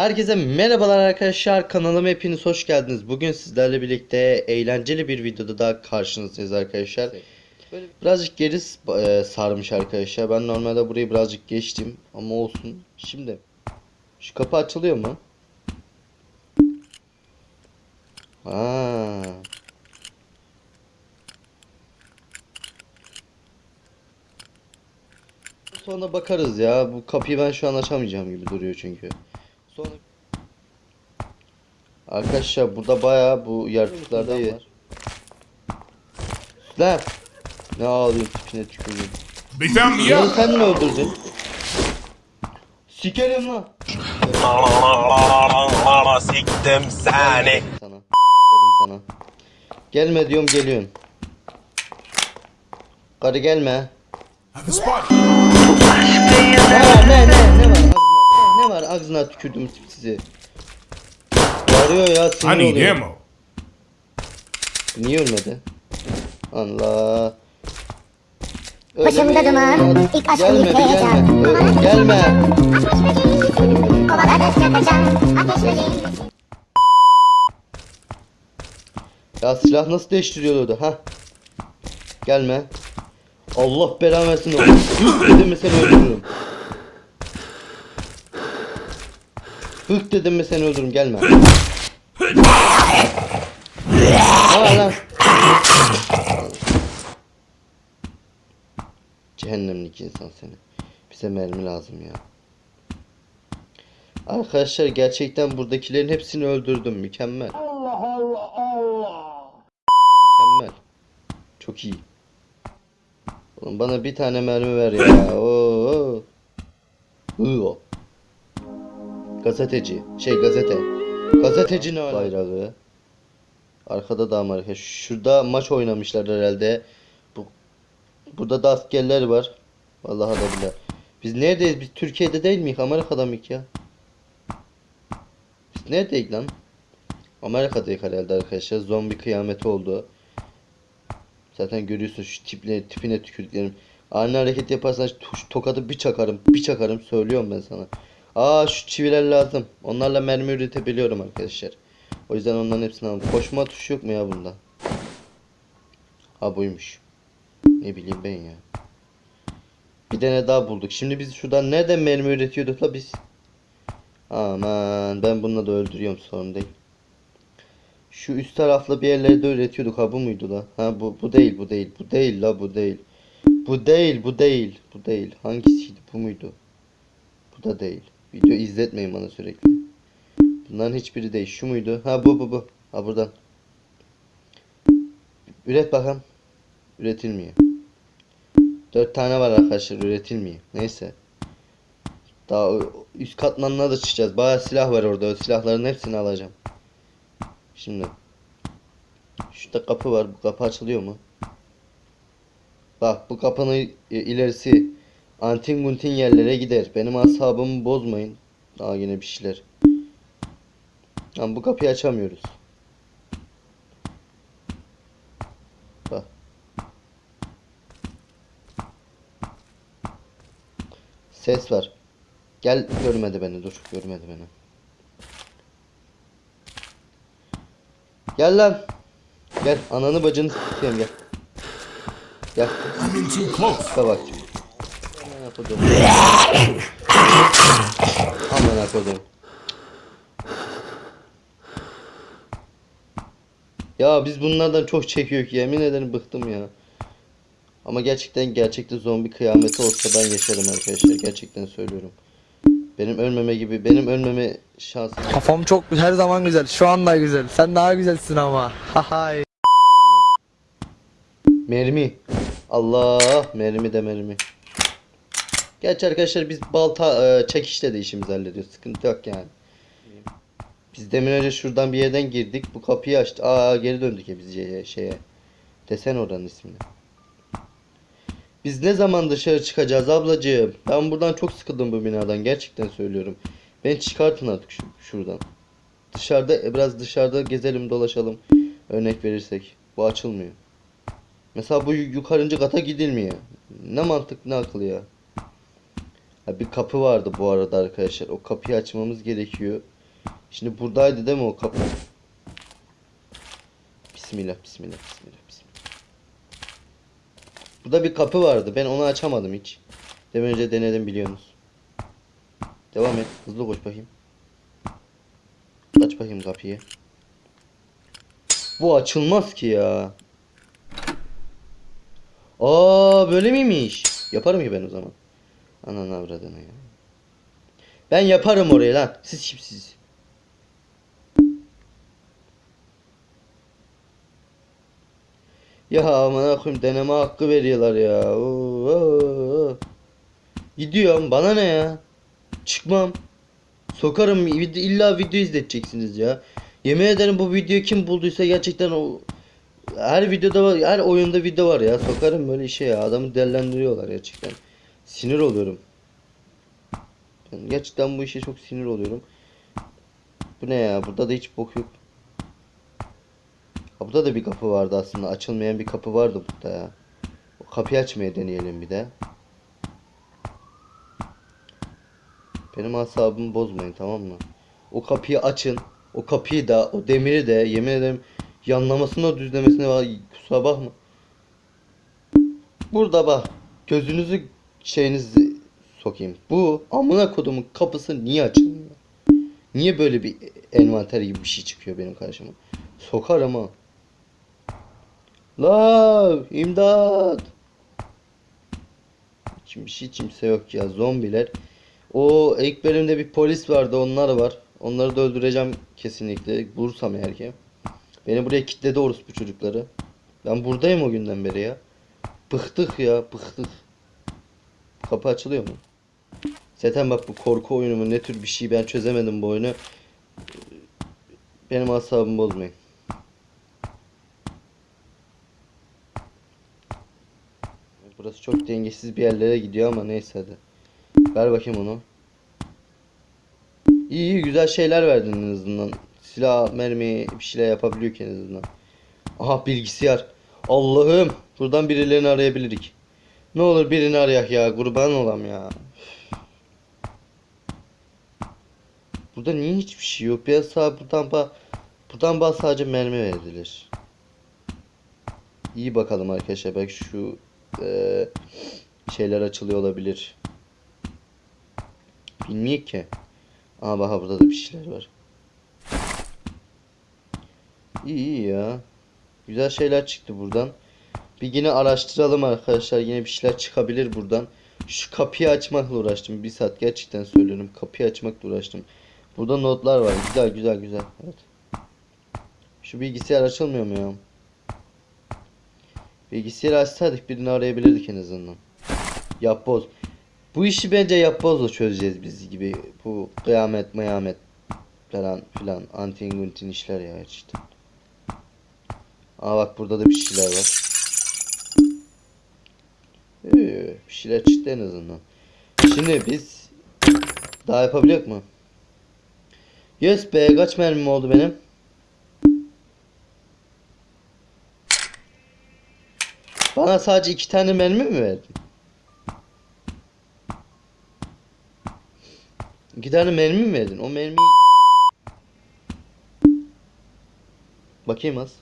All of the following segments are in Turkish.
Herkese merhabalar arkadaşlar kanalıma hepiniz hoş geldiniz. Bugün sizlerle birlikte eğlenceli bir videoda daha karşınızdayız arkadaşlar. Birazcık geri e, sarmış arkadaşlar. Ben normalde burayı birazcık geçtim ama olsun. Şimdi şu kapı açılıyor mu? Aa. Sonra bakarız ya. Bu kapıyı ben şu an açamayacağım gibi duruyor çünkü. Arkadaşlar burada bayağı bu yaratıklarda var. Lan! Ne ağlıyorsun tipine found me Ya out. sen mi öldürdün? Sikerim lan. Siktim seni. Sana. Dedim sana. Gelme diyorum geliyorsun. Karı gelme. Ne var ne ne ne var ağzına ne var ağzına tükürdüm sizi. Bağırıyor ya I sinir need oluyor. ammo. Niye ölmedi? Allah. Başımda duman, ilk bir yıkayacağım. gelme. Gelme. Ateş böceği, kovaladıkça kaçan ateş böceği. Ya silah nasıl değiştiriyordu ha? Gelme. Allah belanı versin oğlum. Hık dedim mi seni öldürürüm. Hık dedim mi seni öldürürüm gelme. Lan? Cehennemlik insan seni. Bize mermi lazım ya. Arkadaşlar gerçekten buradakilerin hepsini öldürdüm. Mükemmel. Mükemmel. Çok iyi. Oğlum bana bir tane mermi ver ya. Oo. Oo. Gazeteci. Şey gazete. Gazeteci ne bayrağı? Arkada da Amerika. Şurada maç oynamışlar herhalde. Bu burada da askerler var. Vallahi da billahi. Biz neredeyiz? Biz Türkiye'de değil miyiz? Amerika'da mıyız ya? Biz neredeyiz lan? Amerika'dayız herhalde arkadaşlar. Zombi kıyameti oldu. Zaten görüyorsun şu tipine, tipine tükürdüklerim. Ani hareket yaparsan şu tokadı bir çakarım, bir çakarım söylüyorum ben sana. Aa şu çiviler lazım. Onlarla mermi üretebiliyorum arkadaşlar. O yüzden onların hepsini aldım. Koşma tuşu yok mu ya bunda? Ha buymuş. Ne bileyim ben ya. Bir tane daha bulduk. Şimdi biz şuradan nereden mermi üretiyorduk la biz? Aman ben bununla da öldürüyorum sorun değil. Şu üst tarafla bir yerlerde üretiyorduk ha bu muydu la? Ha bu bu değil bu değil bu değil la bu değil. Bu değil bu değil bu değil. Hangisiydi bu muydu? Bu da değil. Video izletmeyin bana sürekli. Bunların hiçbiri değil. Şu muydu? Ha bu bu bu. Ha buradan. Üret bakalım. Üretilmiyor. Dört tane var arkadaşlar üretilmiyor. Neyse. Daha üst katmanına da çıkacağız. Bayağı silah var orada. O silahların hepsini alacağım. Şimdi. Şurada kapı var. Bu kapı açılıyor mu? Bak bu kapının ilerisi antin guntin yerlere gider. Benim asabımı bozmayın. Daha yine bir şeyler. Ama bu kapıyı açamıyoruz. Bak. Ses var. Gel görmedi beni dur. Görmedi beni. Gel lan. Gel ananı bacını s**eyim gel. Gel. Bak. Kodum. Aman kodum. Ya biz bunlardan çok çekiyor ki yemin ederim bıktım ya. Ama gerçekten gerçekte zombi kıyameti olsa ben yaşarım arkadaşlar. Gerçekten söylüyorum. Benim ölmeme gibi benim ölmeme şansım Kafam çok her zaman güzel. Şu anda güzel. Sen daha güzelsin ama. Hahay. Mermi. Allah mermi de mermi. Gerçi arkadaşlar biz balta e, çekişle de işimizi hallediyoruz. Sıkıntı yok yani. Biz demin önce şuradan bir yerden girdik. Bu kapıyı açtı. Aa geri döndük ya biz şeye. Desen oranın ismini. Biz ne zaman dışarı çıkacağız ablacığım? Ben buradan çok sıkıldım bu binadan. Gerçekten söylüyorum. Beni çıkartın artık şu, şuradan. Dışarıda e, biraz dışarıda gezelim dolaşalım. Örnek verirsek. Bu açılmıyor. Mesela bu yu- yukarıncı kata gidilmiyor. Ne mantık ne akıl ya. Ha, bir kapı vardı bu arada arkadaşlar. O kapıyı açmamız gerekiyor. Şimdi buradaydı değil mi o kapı? Bismillah, bismillah, bismillah, bismillah. Burada bir kapı vardı. Ben onu açamadım hiç. Demin önce denedim biliyorsunuz. Devam et. Hızlı koş bakayım. Aç bakayım kapıyı. Bu açılmaz ki ya. Aa böyle miymiş? Yaparım ki ben o zaman. Ananı avradını ya. Ben yaparım orayı lan. Siz kimsiz? Ya aman koyayım deneme hakkı veriyorlar ya. Oo, oo. Gidiyorum bana ne ya? Çıkmam. Sokarım illa video izleteceksiniz ya. Yemin ederim bu videoyu kim bulduysa gerçekten o her videoda var, her oyunda video var ya. Sokarım böyle işe ya. Adamı delendiriyorlar gerçekten. Sinir oluyorum. Ben gerçekten bu işe çok sinir oluyorum. Bu ne ya? Burada da hiç bok yok. Ha, burada da bir kapı vardı aslında. Açılmayan bir kapı vardı burada ya. O kapıyı açmaya deneyelim bir de. Benim asabımı bozmayın tamam mı? O kapıyı açın. O kapıyı da, o demiri de yemin ederim yanlamasına düzlemesine var. Kusura bakma. Burada bak. Gözünüzü şeyinizi sokayım. Bu amına kodumun kapısı niye açılmıyor? Niye böyle bir envanter gibi bir şey çıkıyor benim karşıma? Sokar ama. La imdat. Bir şey kimse yok ya zombiler. O ilk bölümde bir polis vardı onlar var. Onları da öldüreceğim kesinlikle. Bulursam eğer ki. Beni buraya kilitledi orospu çocukları. Ben buradayım o günden beri ya. Bıktık ya bıktık. Kapı açılıyor mu? Zaten bak bu korku oyunu mu ne tür bir şey ben çözemedim bu oyunu. Benim asabımı bozmayın. Burası çok dengesiz bir yerlere gidiyor ama neyse hadi. Ver bakayım onu. İyi iyi güzel şeyler verdin en azından. Silah, mermi bir şeyler yapabiliyor ki en azından. Aha bilgisayar. Allah'ım. Buradan birilerini arayabilirik. Ne olur birini arayak ya. Kurban olam ya. Burada niye hiçbir şey yok? Biraz sağ buradan ba buradan bas sadece mermi verilir. İyi bakalım arkadaşlar. Belki şu eee, şeyler açılıyor olabilir. Bilmiyor ki. Aa bak burada da bir şeyler var. İyi iyi ya. Güzel şeyler çıktı buradan. Bir yine araştıralım arkadaşlar. Yine bir şeyler çıkabilir buradan. Şu kapıyı açmakla uğraştım. Bir saat gerçekten söylüyorum. Kapıyı açmakla uğraştım. Burada notlar var. Güzel güzel güzel. Evet. Şu bilgisayar açılmıyor mu ya? Bilgisayarı açsaydık birini arayabilirdik en azından. Yapboz. Bu işi bence yapbozla çözeceğiz biz gibi. Bu kıyamet mıyamet falan filan. Antin işler ya işte. Aa bak burada da bir şeyler var. Bir şeyler çıktı en azından. Şimdi biz daha yapabiliyor mu? Yes be kaç mermim oldu benim? Bana sadece iki tane mermi mi verdin? İki tane mermi mi verdin? O mermiyi... Bakayım az.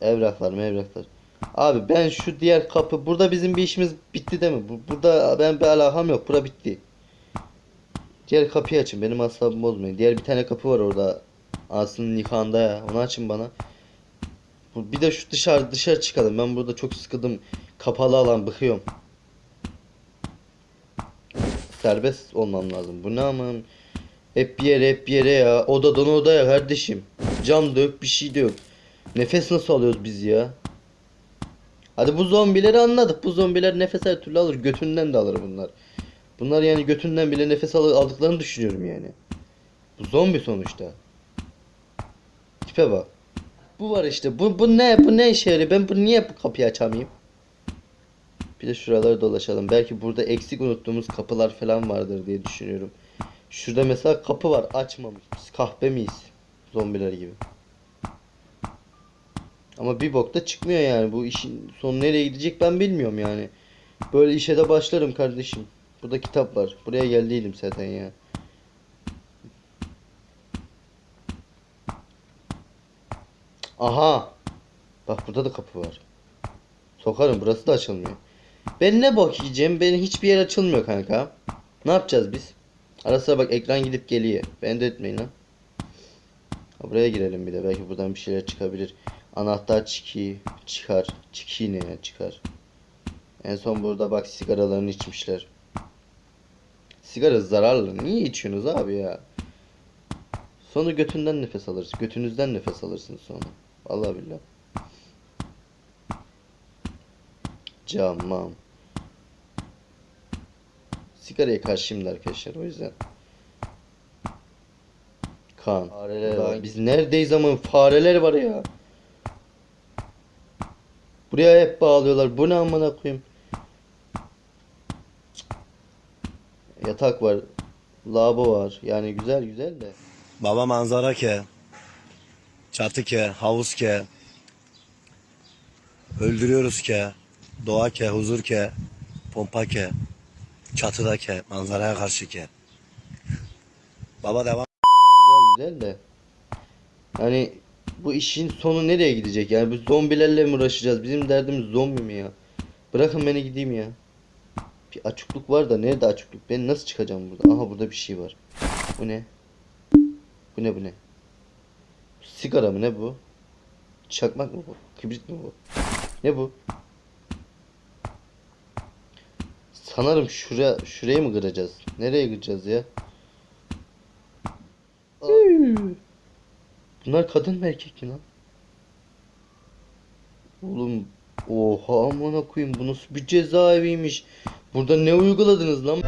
Evraklar evraklar. Abi ben şu diğer kapı... Burada bizim bir işimiz bitti değil mi? Bu- Burada ben bir alakam yok. Bura bitti. Diğer kapıyı açın. Benim asabımı bozmayın. Diğer bir tane kapı var orada. Aslı'nın nikahında ya. Onu açın bana. Bir de şu dışarı dışarı çıkalım. Ben burada çok sıkıldım. Kapalı alan bıkıyorum. Serbest olmam lazım. Bu ne aman. Hep bir yere hep bir yere ya. Odadan odaya kardeşim. Cam da yok bir şey de yok. Nefes nasıl alıyoruz biz ya? Hadi bu zombileri anladık. Bu zombiler nefes her türlü alır. Götünden de alır bunlar. Bunlar yani götünden bile nefes al- aldıklarını düşünüyorum yani. Bu zombi sonuçta. Tipe bak. Bu var işte. Bu, bu ne? Bu ne işe yarıyor? Ben bu niye bu kapıyı açamayayım? Bir de şuraları dolaşalım. Belki burada eksik unuttuğumuz kapılar falan vardır diye düşünüyorum. Şurada mesela kapı var. Açmamış. Biz kahpe miyiz? Zombiler gibi. Ama bir bok da çıkmıyor yani. Bu işin sonu nereye gidecek ben bilmiyorum yani. Böyle işe de başlarım kardeşim. Burada kitap var. Buraya geldiydim zaten ya. Aha. Bak burada da kapı var. Sokarım burası da açılmıyor. Ben ne bok yiyeceğim? Hiçbir yer açılmıyor kanka. Ne yapacağız biz? Arasına bak ekran gidip geliyor. Ben de etmeyin lan. Buraya girelim bir de. Belki buradan bir şeyler çıkabilir. Anahtar çiki çıkar. Çiki ne ya çıkar. En son burada bak sigaralarını içmişler. Sigara zararlı. Niye içiyorsunuz abi ya? Sonra götünden nefes alırsın. Götünüzden nefes alırsın sonra. Vallahi billahi. Camam. Sigaraya karşıyım da arkadaşlar o yüzden. Kan. Fareler var. Biz neredeyiz ama fareler var ya. Buraya hep bağlıyorlar. Bu ne amına koyayım? Yatak var. Lavabo var. Yani güzel güzel de. Baba manzara ke. Çatı ke, havuz ke. Öldürüyoruz ke. Doğa ke, huzur ke. Pompa ke. Çatıda ke, manzaraya karşı ke. Baba devam. Güzel güzel de. Hani bu işin sonu nereye gidecek? Yani bu zombilerle mi uğraşacağız? Bizim derdimiz zombi mi ya? Bırakın beni gideyim ya. Bir açıklık var da nerede açıklık? Ben nasıl çıkacağım burada? Aha burada bir şey var. Bu ne? Bu ne bu ne? Sigara mı ne bu? Çakmak mı bu? Kibrit mi bu? Ne bu? Sanırım şuraya şurayı mı kıracağız? Nereye kıracağız ya? Bunlar kadın mı erkek mi lan? Oğlum oha amına koyayım bu nasıl bir cezaeviymiş. Burada ne uyguladınız lan?